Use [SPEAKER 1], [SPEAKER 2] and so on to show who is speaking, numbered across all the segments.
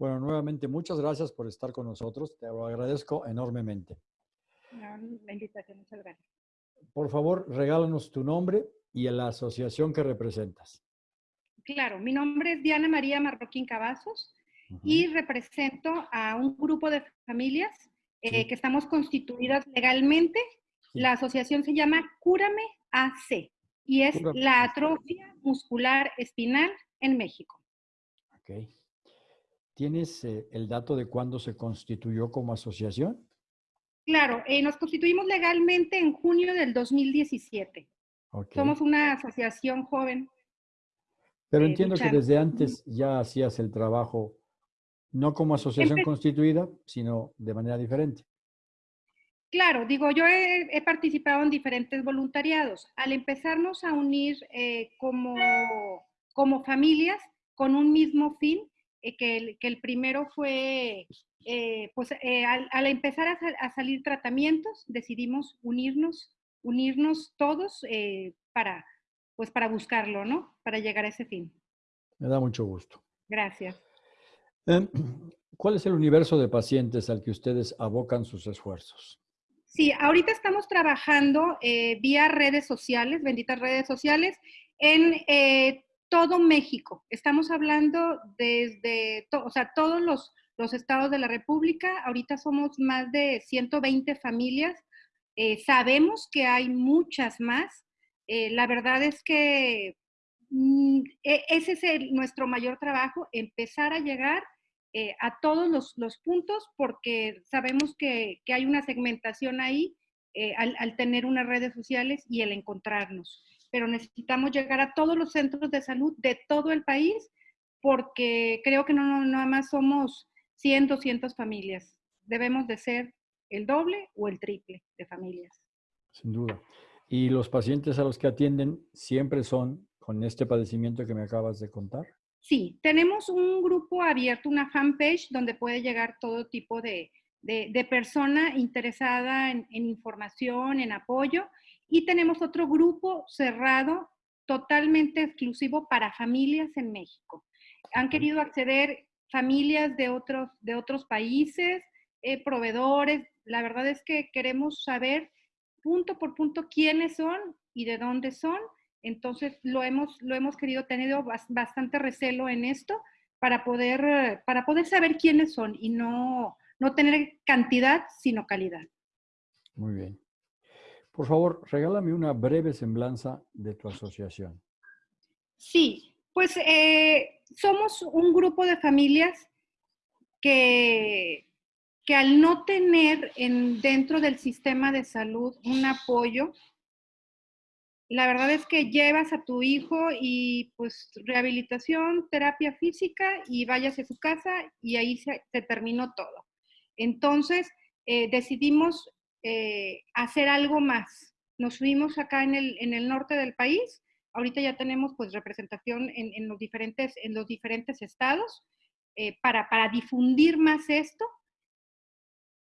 [SPEAKER 1] Bueno, nuevamente, muchas gracias por estar con nosotros. Te lo agradezco enormemente.
[SPEAKER 2] la invitación, muchas gracias.
[SPEAKER 1] Por favor, regálanos tu nombre y la asociación que representas.
[SPEAKER 2] Claro, mi nombre es Diana María Marroquín Cavazos y represento a un grupo de familias eh, que estamos constituidas legalmente. La asociación se llama Cúrame AC y es la atrofia muscular espinal en México.
[SPEAKER 1] Ok. ¿Tienes eh, el dato de cuándo se constituyó como asociación?
[SPEAKER 2] Claro, eh, nos constituimos legalmente en junio del 2017. Somos una asociación joven.
[SPEAKER 1] Pero eh, entiendo que desde antes ya hacías el trabajo, no como asociación constituida, sino de manera diferente.
[SPEAKER 2] Claro, digo, yo he, participado en diferentes voluntariados. Al empezarnos a unir como, como familias con un mismo fin, eh, que, el, primero fue, eh, pues eh, al, empezar a, salir tratamientos, decidimos unirnos, unirnos todos para, pues para buscarlo, ¿no? Para llegar a ese fin.
[SPEAKER 1] Me da mucho gusto.
[SPEAKER 2] Gracias.
[SPEAKER 1] Em, ¿Cuál es el universo de pacientes al que ustedes abocan sus esfuerzos?
[SPEAKER 2] Sí, ahorita estamos trabajando vía redes sociales, benditas redes sociales, en todo México. Estamos hablando desde, o sea, todos los, estados de la República. Ahorita somos más de 120 familias. Eh, sabemos que hay muchas más. Eh, la verdad es que mm, e, ese es nuestro mayor trabajo, empezar a llegar eh, a todos los, puntos porque sabemos que, hay una segmentación ahí al, al, tener unas redes sociales y el encontrarnos pero necesitamos llegar a todos los centros de salud de todo el país porque creo que no, no nada más somos 100, 200 familias. Debemos de ser el doble o el triple de familias.
[SPEAKER 1] Sin duda. ¿Y los pacientes a los que atienden siempre son con este padecimiento que me acabas de contar?
[SPEAKER 2] Sí, tenemos un grupo abierto, una fanpage, donde puede llegar todo tipo de, de, persona interesada en, en, información, en apoyo. Y tenemos otro grupo cerrado, totalmente exclusivo para familias en México. Han querido acceder familias de otros, de otros países, eh, proveedores. La verdad es que queremos saber punto por punto quiénes son y de dónde son. Entonces lo hemos, lo hemos querido tener bastante recelo en esto para poder, para poder saber quiénes son y no, no tener cantidad, sino calidad.
[SPEAKER 1] Muy bien. Por favor, regálame una breve semblanza de tu asociación.
[SPEAKER 2] Sí, pues eh, somos un grupo de familias que, que al no tener en, dentro del sistema de salud un apoyo, la verdad es que llevas a tu hijo y pues rehabilitación, terapia física y vayas a su casa y ahí se, terminó todo. Entonces eh, decidimos eh, hacer algo más. Nos fuimos acá en el, en el, norte del país, ahorita ya tenemos pues representación en, en los, diferentes, en los diferentes estados eh, para, para difundir más esto.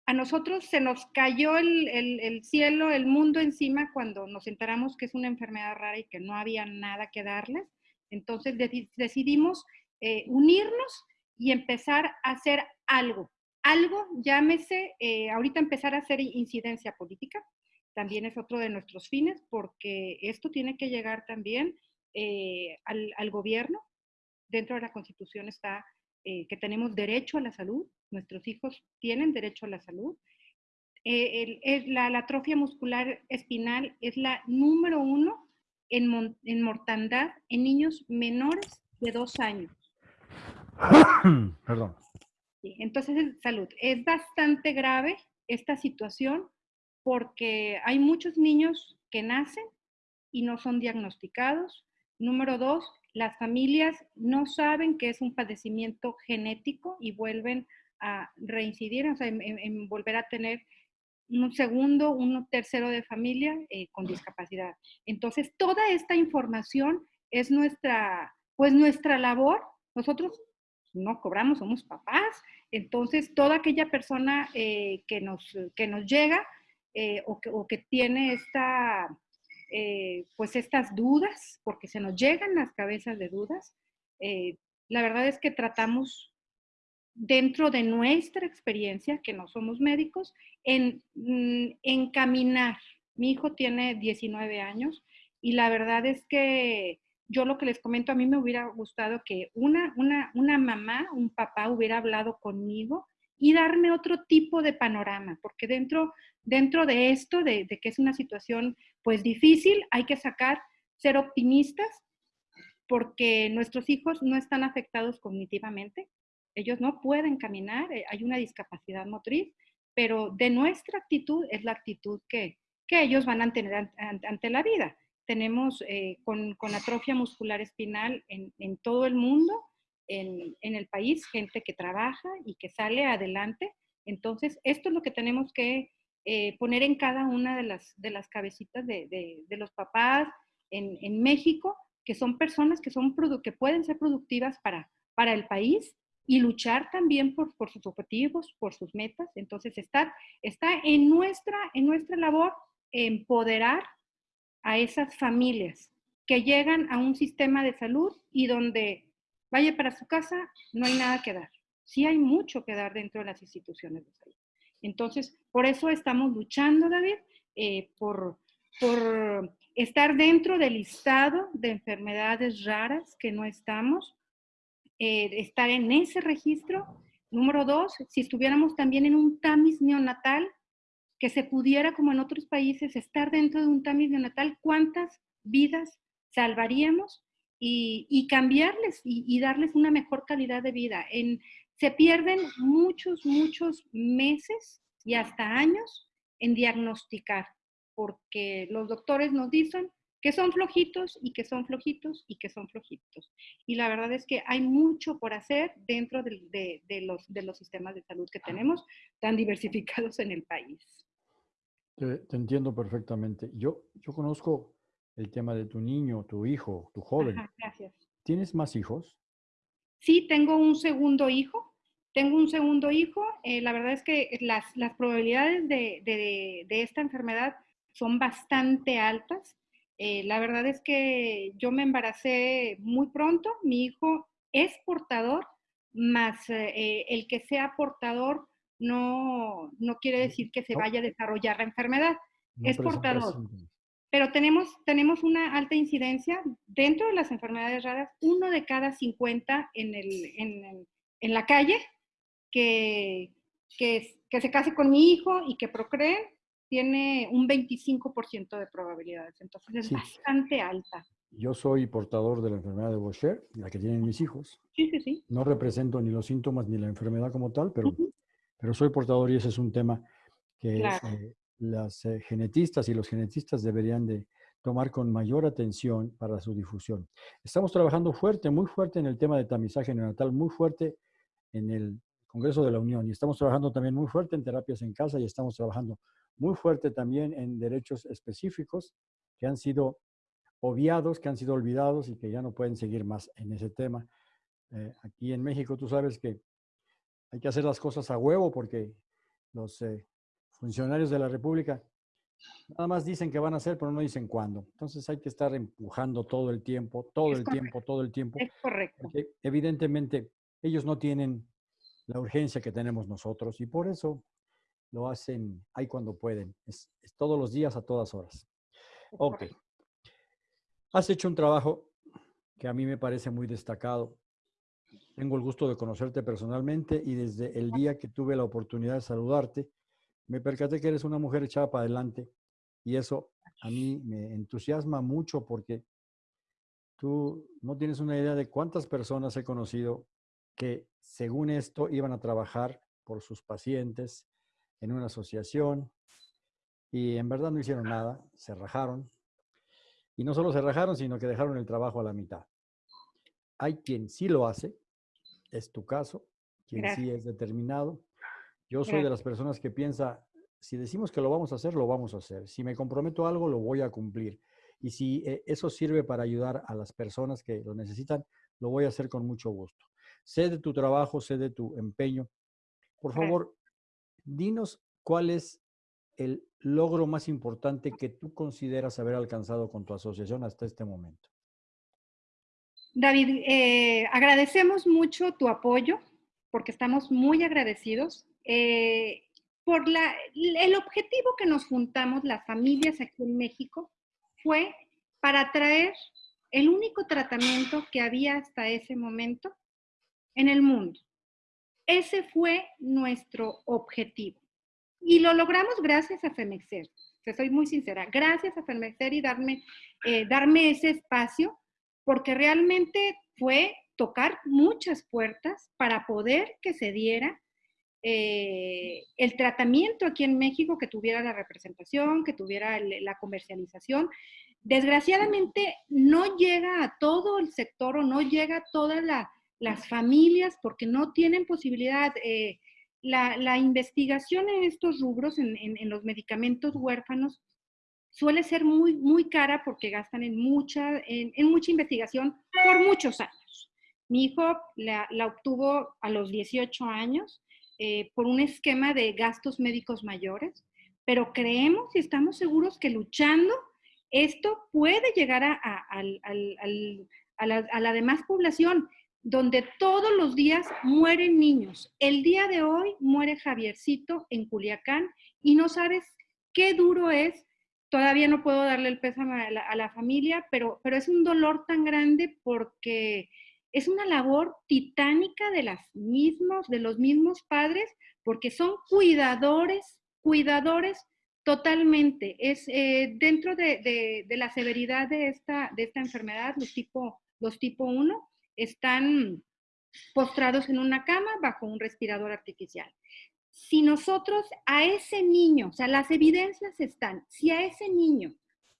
[SPEAKER 2] A nosotros se nos cayó el, el, el, cielo, el mundo encima cuando nos enteramos que es una enfermedad rara y que no había nada que darles. Entonces decidimos eh, unirnos y empezar a hacer algo algo, llámese, eh, ahorita empezar a hacer incidencia política, también es otro de nuestros fines, porque esto tiene que llegar también eh, al, gobierno. Dentro de la Constitución está eh, que tenemos derecho a la salud, nuestros hijos tienen derecho a la salud. la, atrofia muscular espinal es la número uno en, en mortandad en niños menores de dos años.
[SPEAKER 1] Perdón.
[SPEAKER 2] Entonces, salud. Es bastante grave esta situación porque hay muchos niños que nacen y no son diagnosticados. Número dos, las familias no saben que es un padecimiento genético y vuelven a reincidir, o sea, en, volver a tener un segundo, un tercero de familia eh, con discapacidad. Entonces, toda esta información es nuestra, pues nuestra labor. Nosotros no cobramos, somos papás. Entonces, toda aquella persona eh, que, nos, que nos llega eh, o, que, tiene esta, eh, pues estas dudas, porque se nos llegan las cabezas de dudas, la verdad es que tratamos dentro de nuestra experiencia, que no somos médicos, en mm, encaminar. Mi hijo tiene 19 años y la verdad es que yo lo que les comento, a mí me hubiera gustado que una, una, una mamá, un papá hubiera hablado conmigo y darme otro tipo de panorama, porque dentro, dentro de esto, de, que es una situación pues difícil, hay que sacar, ser optimistas, porque nuestros hijos no están afectados cognitivamente, ellos no pueden caminar, eh, hay una discapacidad motriz, pero de nuestra actitud es la actitud que, que ellos van a tener ante la vida tenemos eh, con, con, atrofia muscular espinal en, en todo el mundo, en, en, el país, gente que trabaja y que sale adelante. Entonces, esto es lo que tenemos que eh, poner en cada una de las, de las cabecitas de, de, de los papás en, en, México, que son personas que, son que pueden ser productivas para, para el país y luchar también por, por sus objetivos, por sus metas. Entonces, está, está en, nuestra, en nuestra labor empoderar a esas familias que llegan a un sistema de salud y donde vaya para su casa, no hay nada que dar. Sí hay mucho que dar dentro de las instituciones de salud. Entonces, por eso estamos luchando, David, eh, por, por estar dentro del listado de enfermedades raras que no estamos, eh, estar en ese registro. Número dos, si estuviéramos también en un TAMIS neonatal, que se pudiera, como en otros países, estar dentro de un tamiz neonatal, cuántas vidas salvaríamos y, cambiarles y, darles una mejor calidad de vida. En, se pierden muchos, muchos meses y hasta años en diagnosticar, porque los doctores nos dicen que son flojitos y que son flojitos y que son flojitos. Y la verdad es que hay mucho por hacer dentro de, los, de los sistemas de salud que tenemos tan diversificados en el país.
[SPEAKER 1] Te, entiendo perfectamente. Yo, yo conozco el tema de tu niño, tu hijo, tu joven.
[SPEAKER 2] gracias.
[SPEAKER 1] ¿Tienes más hijos?
[SPEAKER 2] Sí, tengo un segundo hijo. Tengo un segundo hijo. Eh, la verdad es que las, las probabilidades de, de, de, esta enfermedad son bastante altas. Eh, la verdad es que yo me embaracé muy pronto. Mi hijo es portador, más eh, el que sea portador no, no quiere decir que se vaya a desarrollar la enfermedad. es portador. Pero tenemos, tenemos una alta incidencia dentro de las enfermedades raras, uno de cada 50 en, el, en, en la calle que, que, que, se case con mi hijo y que procree, tiene un 25% de probabilidades. Entonces es bastante alta.
[SPEAKER 1] Yo soy portador de la enfermedad de Boucher, la que tienen mis hijos.
[SPEAKER 2] Sí, sí, sí.
[SPEAKER 1] No represento ni los síntomas ni la enfermedad como tal, pero pero soy portador y ese es un tema que eh, las eh, genetistas y los genetistas deberían de tomar con mayor atención para su difusión. Estamos trabajando fuerte, muy fuerte en el tema de tamizaje neonatal, muy fuerte en el Congreso de la Unión y estamos trabajando también muy fuerte en terapias en casa y estamos trabajando muy fuerte también en derechos específicos que han sido obviados, que han sido olvidados y que ya no pueden seguir más en ese tema. Eh, aquí en México tú sabes que hay que hacer las cosas a huevo porque los eh, funcionarios de la República nada más dicen que van a hacer, pero no dicen cuándo. Entonces hay que estar empujando todo el tiempo, todo el tiempo, todo el tiempo.
[SPEAKER 2] Es correcto.
[SPEAKER 1] Porque evidentemente ellos no tienen la urgencia que tenemos nosotros y por eso lo hacen ahí cuando pueden. Es, es todos los días, a todas horas. Ok. Has hecho un trabajo que a mí me parece muy destacado tengo el gusto de conocerte personalmente y desde el día que tuve la oportunidad de saludarte, me percaté que eres una mujer echada para adelante y eso a mí me entusiasma mucho porque tú no tienes una idea de cuántas personas he conocido que según esto iban a trabajar por sus pacientes en una asociación y en verdad no hicieron nada, se rajaron. Y no solo se rajaron, sino que dejaron el trabajo a la mitad. Hay quien sí lo hace, es tu caso, quien sí es determinado. Yo soy de las personas que piensa, si decimos que lo vamos a hacer, lo vamos a hacer. Si me comprometo a algo, lo voy a cumplir. Y si eh, eso sirve para ayudar a las personas que lo necesitan, lo voy a hacer con mucho gusto. Sé de tu trabajo, sé de tu empeño. Por favor, dinos cuál es el logro más importante que tú consideras haber alcanzado con tu asociación hasta este momento.
[SPEAKER 2] David, eh, agradecemos mucho tu apoyo, porque estamos muy agradecidos eh, por la, el objetivo que nos juntamos las familias aquí en México fue para traer el único tratamiento que había hasta ese momento en el mundo. Ese fue nuestro objetivo. Y lo logramos gracias a Femexer. Te soy muy sincera. Gracias a Femexer y darme, eh, darme ese espacio, porque realmente fue tocar muchas puertas para poder que se diera eh, el tratamiento aquí en México, que tuviera la representación, que tuviera la comercialización. Desgraciadamente no llega a todo el sector o no llega a todas las familias porque no tienen posibilidad. Eh, la, investigación en estos rubros, en, los medicamentos huérfanos, suele ser muy, muy cara porque gastan en mucha, en mucha investigación por muchos años. Mi hijo la, obtuvo a los 18 años eh, por un esquema de gastos médicos mayores, pero creemos y estamos seguros que luchando esto puede llegar a, la, a la demás población, donde todos los días mueren niños. El día de hoy muere Javiercito en Culiacán y no sabes qué duro es. Todavía no puedo darle el pésame a la, familia, pero, pero es un dolor tan grande porque es una labor titánica de, las mismos, de los mismos padres, porque son cuidadores, cuidadores totalmente. Es eh, dentro de, la severidad de esta, de esta enfermedad, los tipo, los tipo 1, están postrados en una cama bajo un respirador artificial. Si nosotros a ese niño, o sea, las evidencias están, si a ese niño,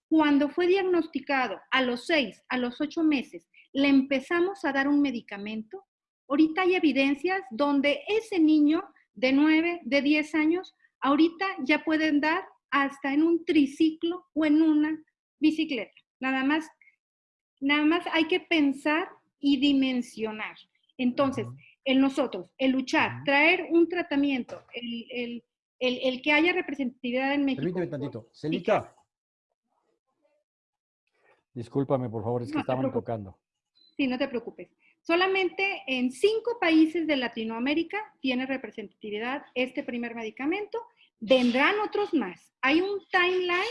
[SPEAKER 2] cuando fue diagnosticado a los seis, a los ocho meses, le empezamos a dar un medicamento, ahorita hay evidencias donde ese niño de 9, de 10 años, ahorita ya pueden dar hasta en un triciclo o en una bicicleta. Nada más, nada más hay que pensar y dimensionar. Entonces, en nosotros, el luchar, traer un tratamiento, el, que haya representatividad en México.
[SPEAKER 1] Permíteme tantito. Celita. Discúlpame, por favor, es que estaban tocando.
[SPEAKER 2] Sí, no te preocupes. Solamente en cinco países de Latinoamérica tiene representatividad este primer medicamento. Vendrán otros más. Hay un timeline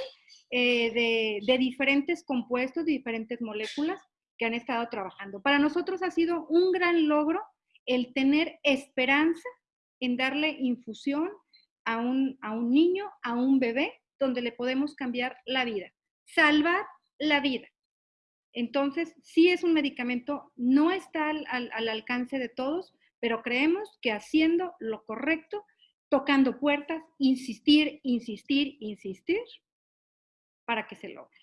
[SPEAKER 2] eh, de, diferentes compuestos, de diferentes moléculas que han estado trabajando. Para nosotros ha sido un gran logro el tener esperanza en darle infusión a un, a un niño, a un bebé, donde le podemos cambiar la vida, salvar la vida. Entonces, sí es un medicamento, no está al, alcance de todos, pero creemos que haciendo lo correcto, tocando puertas, insistir, insistir, insistir, para que se logre.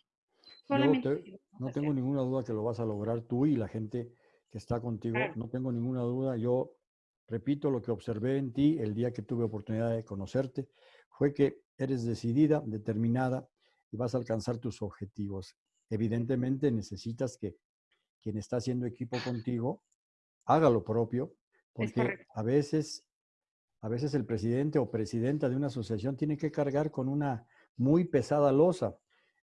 [SPEAKER 1] No tengo ninguna duda que lo vas a lograr tú y la gente que está contigo. No tengo ninguna duda. Yo repito lo que observé en ti el día que tuve oportunidad de conocerte, fue que eres decidida, determinada y vas a alcanzar tus objetivos evidentemente necesitas que quien está haciendo equipo contigo haga lo propio, porque a veces, a veces el presidente o presidenta de una asociación tiene que cargar con una muy pesada losa.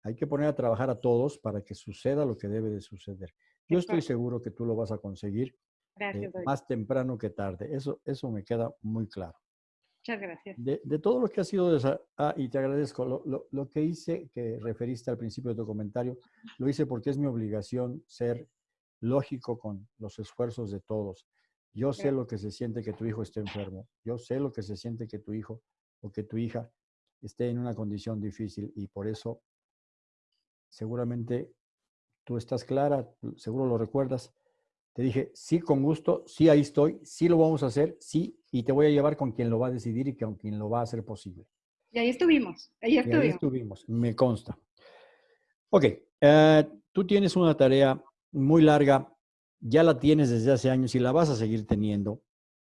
[SPEAKER 1] Hay que poner a trabajar a todos para que suceda lo que debe de suceder. Yo estoy seguro que tú lo vas a conseguir eh, más temprano que tarde. Eso, eso me queda muy claro.
[SPEAKER 2] Muchas gracias.
[SPEAKER 1] De, todo lo que ha sido, ah, y te agradezco, lo, lo, que hice, que referiste al principio de tu comentario, lo hice porque es mi obligación ser lógico con los esfuerzos de todos. Yo sé lo que se siente que tu hijo esté enfermo. Yo sé lo que se siente que tu hijo o que tu hija esté en una condición difícil y por eso seguramente tú estás clara, seguro lo recuerdas, te dije, sí, con gusto, sí, ahí estoy, sí lo vamos a hacer, sí, y te voy a llevar con quien lo va a decidir y con quien lo va a hacer posible.
[SPEAKER 2] Y ahí estuvimos, ahí estuvimos. ahí
[SPEAKER 1] estuvimos, me consta. Ok, eh, tú tienes una tarea muy larga, ya la tienes desde hace años y la vas a seguir teniendo.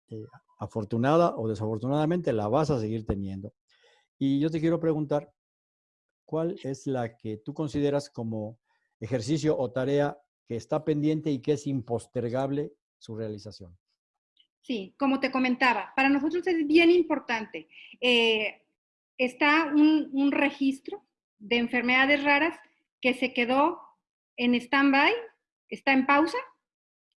[SPEAKER 1] Eh, afortunada o desafortunadamente la vas a seguir teniendo. Y yo te quiero preguntar, ¿cuál es la que tú consideras como ejercicio o tarea que está pendiente y que es impostergable su realización.
[SPEAKER 2] Sí, como te comentaba, para nosotros es bien importante. Eh, está un, registro de enfermedades raras que se quedó en stand-by, está en pausa,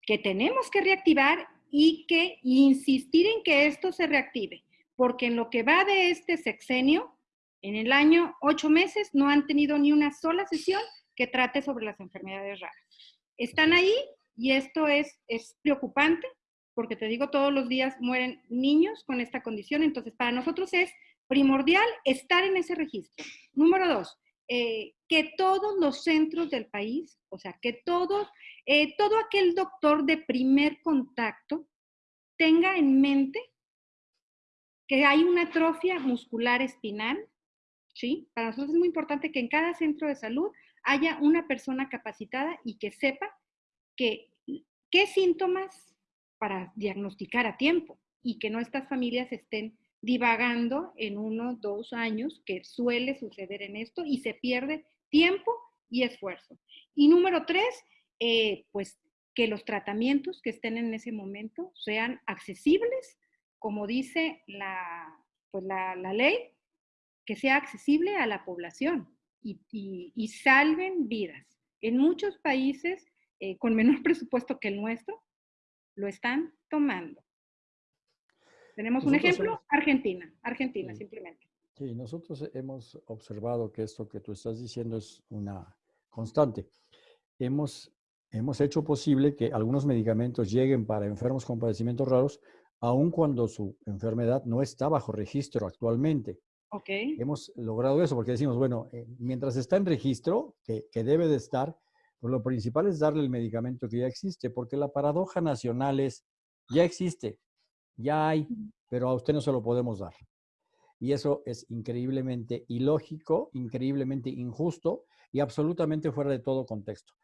[SPEAKER 2] que tenemos que reactivar y que insistir en que esto se reactive, porque en lo que va de este sexenio, en el año ocho meses, no han tenido ni una sola sesión que trate sobre las enfermedades raras. Están ahí y esto es, es preocupante porque te digo, todos los días mueren niños con esta condición, entonces para nosotros es primordial estar en ese registro. Número dos, eh, que todos los centros del país, o sea, que todos, eh, todo aquel doctor de primer contacto tenga en mente que hay una atrofia muscular espinal, Para nosotros es muy importante que en cada centro de salud haya una persona capacitada y que sepa qué síntomas para diagnosticar a tiempo y que no estas familias estén divagando en uno, dos años, que suele suceder en esto, y se pierde tiempo y esfuerzo. Y número tres, eh, pues que los tratamientos que estén en ese momento sean accesibles, como dice la, pues la, ley, que sea accesible a la población y, salven vidas. En muchos países eh, con menor presupuesto que el nuestro, lo están tomando. Tenemos un ejemplo, Argentina, Argentina simplemente.
[SPEAKER 1] Sí, nosotros hemos observado que esto que tú estás diciendo es una constante. Hemos, hemos hecho posible que algunos medicamentos lleguen para enfermos con padecimientos raros, aun cuando su enfermedad no está bajo registro actualmente.
[SPEAKER 2] Okay.
[SPEAKER 1] Hemos logrado eso porque decimos, bueno, eh, mientras está en registro, que, que debe de estar, pues lo principal es darle el medicamento que ya existe, porque la paradoja nacional es, ya existe, ya hay, pero a usted no se lo podemos dar. Y eso es increíblemente ilógico, increíblemente injusto y absolutamente fuera de todo contexto.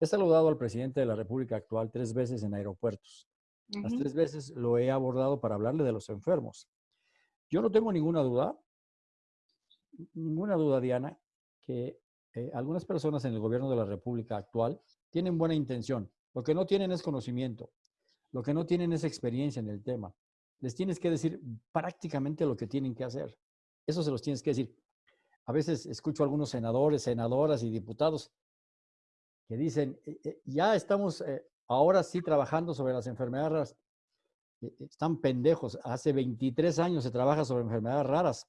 [SPEAKER 1] He saludado al presidente de la República actual tres veces en aeropuertos. Las tres veces lo he abordado para hablarle de los enfermos. Yo no tengo ninguna duda, ninguna duda, Diana, que eh, algunas personas en el gobierno de la República actual tienen buena intención. Lo que no tienen es conocimiento. Lo que no tienen es experiencia en el tema. Les tienes que decir prácticamente lo que tienen que hacer. Eso se los tienes que decir. A veces escucho a algunos senadores, senadoras y diputados que dicen, eh, eh, ya estamos ahora sí trabajando sobre las enfermedades raras. Están pendejos. Hace 23 años se trabaja sobre enfermedades raras.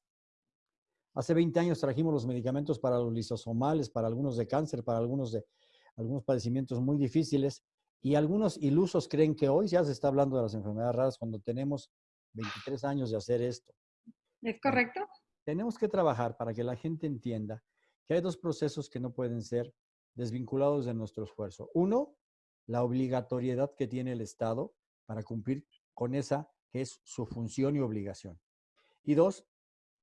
[SPEAKER 1] Hace 20 años trajimos los medicamentos para los lisosomales, para algunos de cáncer, para algunos de algunos padecimientos muy difíciles. Y algunos ilusos creen que hoy ya se está hablando de las enfermedades raras cuando tenemos 23 años de hacer esto.
[SPEAKER 2] ¿Es correcto?
[SPEAKER 1] Tenemos que trabajar para que la gente entienda que hay dos procesos que no pueden ser desvinculados de nuestro esfuerzo. Uno, la obligatoriedad que tiene el Estado para cumplir con esa que es su función y obligación. Y dos,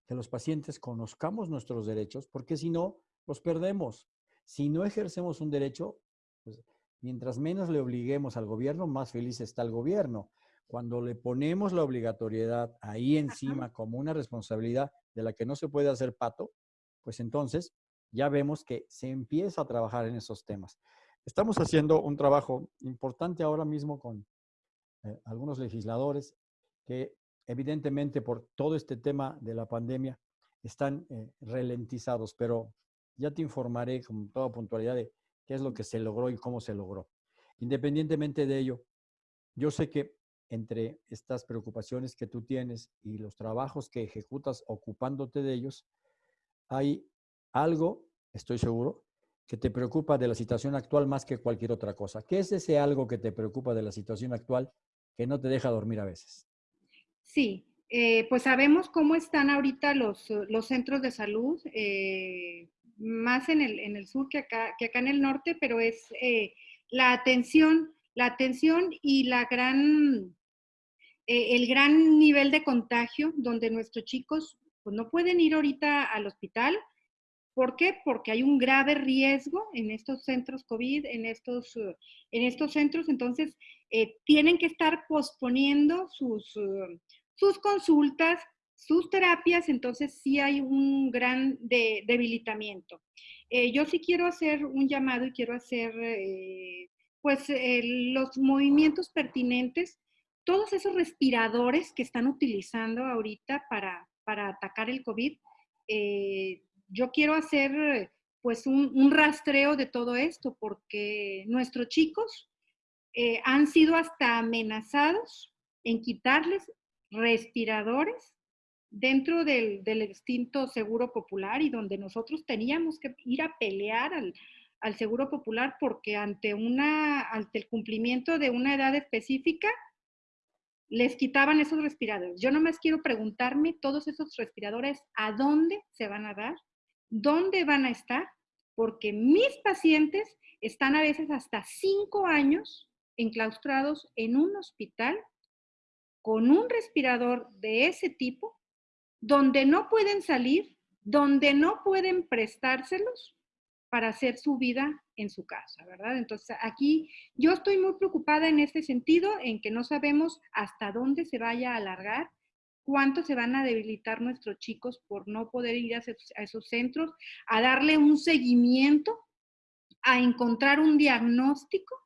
[SPEAKER 1] que los pacientes conozcamos nuestros derechos, porque si no, los perdemos. Si no ejercemos un derecho, pues, mientras menos le obliguemos al gobierno, más feliz está el gobierno. Cuando le ponemos la obligatoriedad ahí encima como una responsabilidad de la que no se puede hacer pato, pues entonces ya vemos que se empieza a trabajar en esos temas. Estamos haciendo un trabajo importante ahora mismo con eh, algunos legisladores que evidentemente por todo este tema de la pandemia están eh, ralentizados, pero ya te informaré con toda puntualidad de qué es lo que se logró y cómo se logró. Independientemente de ello, yo sé que entre estas preocupaciones que tú tienes y los trabajos que ejecutas ocupándote de ellos, hay algo, estoy seguro, que te preocupa de la situación actual más que cualquier otra cosa. ¿Qué es ese algo que te preocupa de la situación actual que no te deja dormir a veces?
[SPEAKER 2] Sí, eh, pues sabemos cómo están ahorita los, los centros de salud, eh, más en el, en el, sur que acá, que acá en el norte, pero es eh, la atención, la atención y la gran, el gran nivel de contagio, donde nuestros chicos pues, no pueden ir ahorita al hospital. ¿Por qué? Porque hay un grave riesgo en estos centros COVID, en estos, en estos centros, entonces tienen que estar posponiendo sus, sus consultas, sus terapias, entonces sí hay un gran debilitamiento. Eh, yo sí quiero hacer un llamado y quiero hacer eh, pues eh, los movimientos pertinentes, todos esos respiradores que están utilizando ahorita para, para atacar el COVID. yo quiero hacer pues un, un, rastreo de todo esto porque nuestros chicos eh, han sido hasta amenazados en quitarles respiradores dentro del, del, extinto Seguro Popular y donde nosotros teníamos que ir a pelear al, al Seguro Popular porque ante, una, ante el cumplimiento de una edad específica les quitaban esos respiradores. Yo nomás quiero preguntarme todos esos respiradores a dónde se van a dar, dónde van a estar, porque mis pacientes están a veces hasta cinco años enclaustrados en un hospital con un respirador de ese tipo, donde no pueden salir, donde no pueden prestárselos para hacer su vida en su casa, ¿verdad? Entonces, aquí yo estoy muy preocupada en este sentido, en que no sabemos hasta dónde se vaya a alargar, cuánto se van a debilitar nuestros chicos por no poder ir a esos centros, a darle un seguimiento, a encontrar un diagnóstico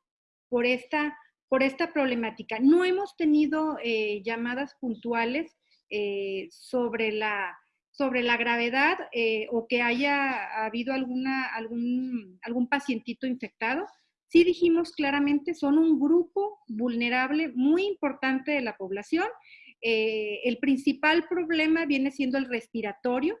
[SPEAKER 2] por esta, por esta problemática. No hemos tenido eh, llamadas puntuales eh, sobre la sobre la gravedad eh, o que haya habido alguna, algún, algún pacientito infectado, sí dijimos claramente, son un grupo vulnerable muy importante de la población. El principal problema viene siendo el respiratorio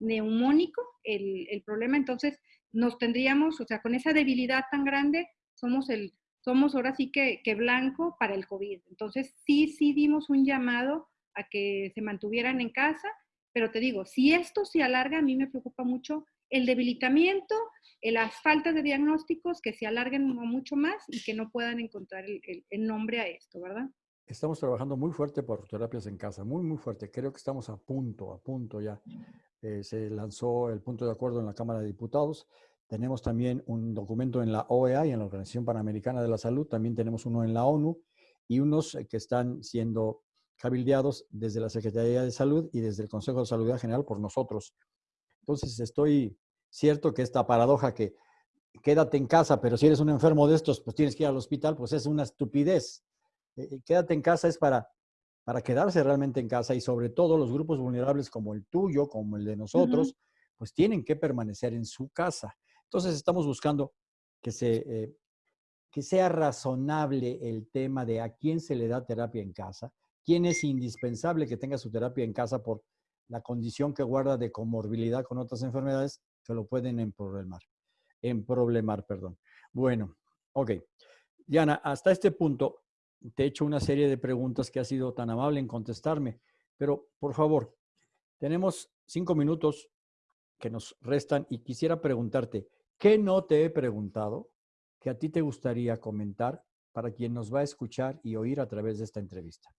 [SPEAKER 2] neumónico, el, el, problema entonces nos tendríamos, o sea, con esa debilidad tan grande, somos el, somos ahora sí que, blanco para el COVID. Entonces sí, sí dimos un llamado a que se mantuvieran en casa pero te digo, si esto se alarga, a mí me preocupa mucho el debilitamiento, las faltas de diagnósticos que se alarguen mucho más y que no puedan encontrar el, nombre a esto, ¿verdad?
[SPEAKER 1] Estamos trabajando muy fuerte por terapias en casa, muy, muy fuerte. Creo que estamos a punto, a punto ya. Eh, se lanzó el punto de acuerdo en la Cámara de Diputados. Tenemos también un documento en la OEA y en la Organización Panamericana de la Salud. También tenemos uno en la ONU y unos que están siendo cabildeados desde la Secretaría de Salud y desde el Consejo de Salud General por nosotros. Entonces, estoy cierto que esta paradoja que quédate en casa, pero si eres un enfermo de estos, pues tienes que ir al hospital, pues es una estupidez. Eh, eh, quédate en casa es para, para quedarse realmente en casa y sobre todo los grupos vulnerables como el tuyo, como el de nosotros, pues tienen que permanecer en su casa. Entonces, estamos buscando eh, que sea razonable el tema de a quién se le da terapia en casa, quién es indispensable que tenga su terapia en casa por la condición que guarda de comorbilidad con otras enfermedades que lo pueden emproblemar. Emproblemar, perdón. Bueno, ok. Diana, hasta este punto te he hecho una serie de preguntas que has sido tan amable en contestarme, pero por favor, tenemos cinco minutos que nos restan y quisiera preguntarte, ¿qué no te he preguntado que a ti te gustaría comentar para quien nos va a escuchar y oír a través de esta entrevista?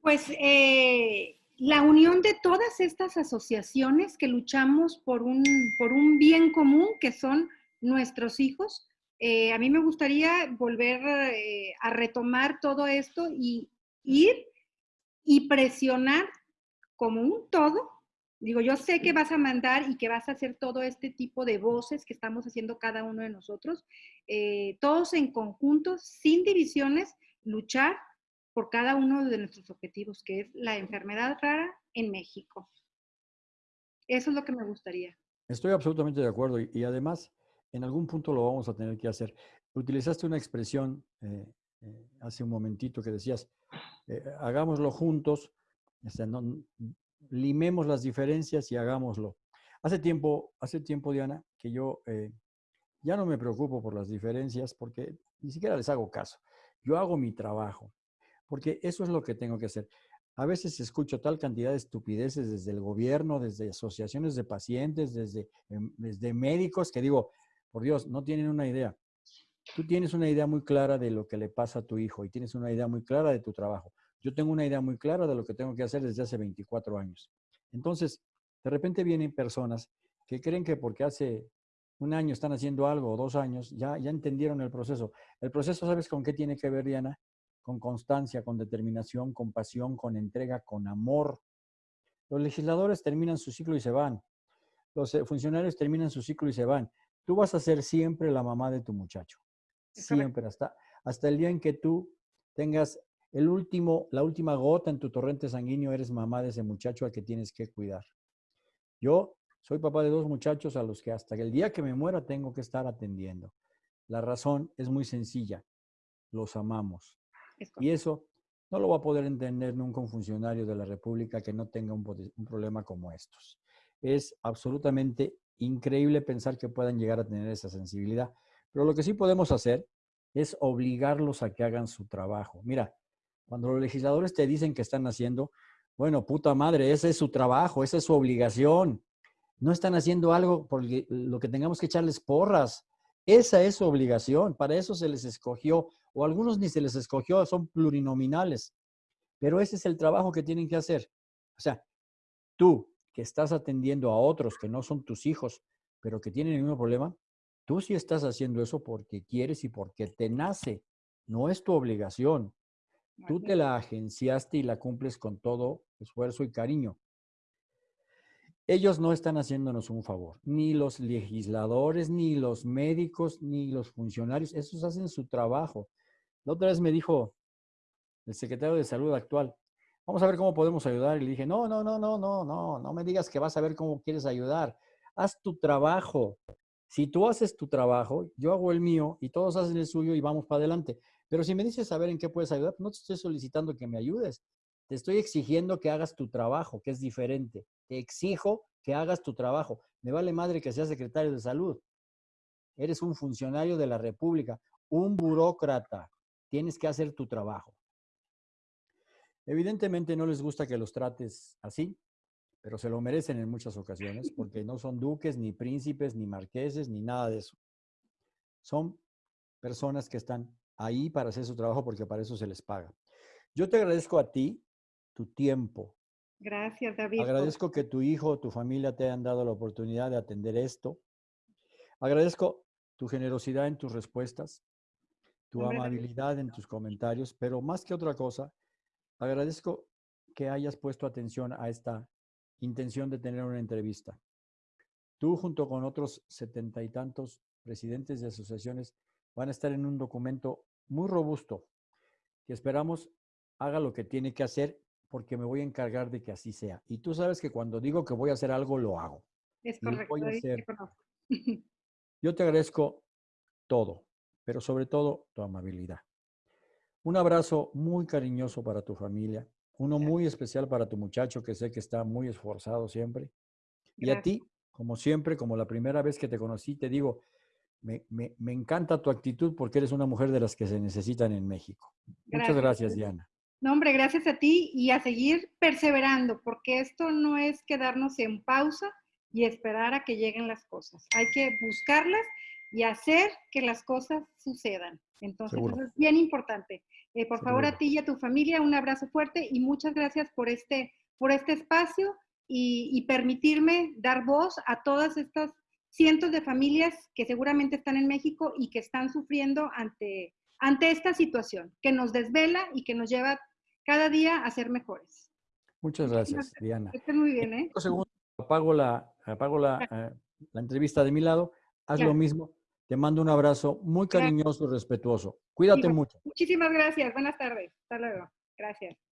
[SPEAKER 2] Pues eh, la unión de todas estas asociaciones que luchamos por un, por un bien común que son nuestros hijos. Eh, a mí me gustaría volver eh, a retomar todo esto y ir y presionar como un todo. Digo, yo sé que vas a mandar y que vas a hacer todo este tipo de voces que estamos haciendo cada uno de nosotros, todos en conjunto, sin divisiones, luchar por cada uno de nuestros objetivos, que es la enfermedad rara en México. Eso es lo que me gustaría.
[SPEAKER 1] Estoy absolutamente de acuerdo y, además en algún punto lo vamos a tener que hacer. Utilizaste una expresión eh, eh, hace un momentito que decías, eh, hagámoslo juntos, limemos las diferencias y hagámoslo. Hace tiempo, hace tiempo, Diana, que yo ya no me preocupo por las diferencias porque ni siquiera les hago caso. Yo hago mi trabajo porque eso es lo que tengo que hacer. A veces escucho tal cantidad de estupideces desde el gobierno, desde asociaciones de pacientes, desde, em, desde médicos, que digo, por Dios, no tienen una idea. Tú tienes una idea muy clara de lo que le pasa a tu hijo y tienes una idea muy clara de tu trabajo. Yo tengo una idea muy clara de lo que tengo que hacer desde hace 24 años. Entonces, de repente vienen personas que creen que porque hace un año están haciendo algo o dos años, ya, ya entendieron el proceso. El proceso, ¿sabes con qué tiene que ver, Diana? con constancia, con determinación, con pasión, con entrega, con amor. Los legisladores terminan su ciclo y se van. Los eh, funcionarios terminan su ciclo y se van. Tú vas a ser siempre la mamá de tu muchacho. Siempre, hasta, hasta el día en que tú tengas el último, la última gota en tu torrente sanguíneo, eres mamá de ese muchacho al que tienes que cuidar. Yo soy papá de dos muchachos a los que hasta el día que me muera tengo que estar atendiendo. La razón es muy sencilla. Los amamos. Y eso no lo va a poder entender nunca un funcionario de la República que no tenga un, un problema como estos. Es absolutamente increíble pensar que puedan llegar a tener esa sensibilidad. Pero lo que sí podemos hacer es obligarlos a que hagan su trabajo. Mira, cuando los legisladores te dicen que están haciendo, bueno, puta madre, ese es su trabajo, esa es su obligación. No están haciendo algo por lo que tengamos que echarles porras. Esa es su obligación, para eso se les escogió, o algunos ni se les escogió, son plurinominales. Pero ese es el trabajo que tienen que hacer. O sea, tú que estás atendiendo a otros que no son tus hijos, pero que tienen el problema, tú sí estás haciendo eso porque quieres y porque te nace. No es tu obligación. Tú te la agenciaste y la cumples con todo esfuerzo y cariño. Ellos no están haciéndonos un favor, ni los legisladores, ni los médicos, ni los funcionarios, esos hacen su trabajo. La otra vez me dijo el secretario de salud actual, vamos a ver cómo podemos ayudar. Y le dije, no, no, no, no, no, no, no me digas que vas a ver cómo quieres ayudar. Haz tu trabajo. Si tú haces tu trabajo, yo hago el mío y todos hacen el suyo y vamos para adelante. Pero si me dices saber en qué puedes ayudar, no te estoy solicitando que me ayudes. Te estoy exigiendo que hagas tu trabajo, que es diferente. Te exijo que hagas tu trabajo. Me vale madre que seas secretario de salud. Eres un funcionario de la República, un burócrata. Tienes que hacer tu trabajo. Evidentemente no les gusta que los trates así, pero se lo merecen en muchas ocasiones porque no son duques, ni príncipes, ni marqueses, ni nada de eso. Son personas que están ahí para hacer su trabajo porque para eso se les paga. Yo te agradezco a ti tu tiempo.
[SPEAKER 2] Gracias, David.
[SPEAKER 1] Agradezco que tu hijo o tu familia te hayan dado la oportunidad de atender esto. Agradezco tu generosidad en tus respuestas, tu amabilidad en tus comentarios, pero más que otra cosa, agradezco que hayas puesto atención a esta intención de tener una entrevista. Tú junto con otros setenta y tantos presidentes de asociaciones van a estar en un documento muy robusto que esperamos haga lo que tiene que hacer porque me voy a encargar de que así sea. Y tú sabes que cuando digo que voy a hacer algo, lo hago.
[SPEAKER 2] Es correcto.
[SPEAKER 1] Yo te agradezco todo, pero sobre todo tu amabilidad. Un abrazo muy cariñoso para tu familia, uno muy especial para tu muchacho que sé que está muy esforzado siempre. Y a ti, como siempre, como la primera vez que te conocí, te digo, me, me, encanta tu actitud porque eres una mujer de las que se necesitan en México. Muchas gracias, Diana.
[SPEAKER 2] No, hombre, gracias a ti y a seguir perseverando, porque esto no es quedarnos en pausa y esperar a que lleguen las cosas. Hay que buscarlas y hacer que las cosas sucedan. Entonces, eso es bien importante. Eh, por favor, a ti y a tu familia, un abrazo fuerte y muchas gracias por este, por este espacio y, y permitirme dar voz a todas estas cientos de familias que seguramente están en México y que están sufriendo ante, ante esta situación, que nos desvela y que nos lleva cada día a ser mejores.
[SPEAKER 1] Muchas gracias, Diana.
[SPEAKER 2] Estén muy bien, ¿eh?
[SPEAKER 1] segundo, apago, la, apago la, eh, la, entrevista de mi lado. Haz lo mismo. Te mando un abrazo muy cariñoso y respetuoso. Cuídate mucho.
[SPEAKER 2] Muchísimas gracias. Buenas tardes. Hasta luego. Gracias.